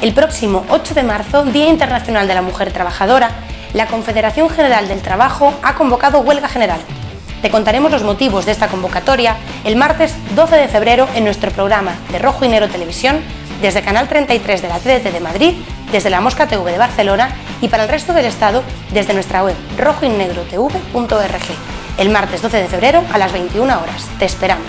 El próximo 8 de marzo, Día Internacional de la Mujer Trabajadora, la Confederación General del Trabajo ha convocado huelga general. Te contaremos los motivos de esta convocatoria el martes 12 de febrero en nuestro programa de Rojo y Negro Televisión, desde Canal 33 de la TDT de Madrid, desde la Mosca TV de Barcelona y para el resto del Estado desde nuestra web rojoynegrotv.org. El martes 12 de febrero a las 21 horas. Te esperamos.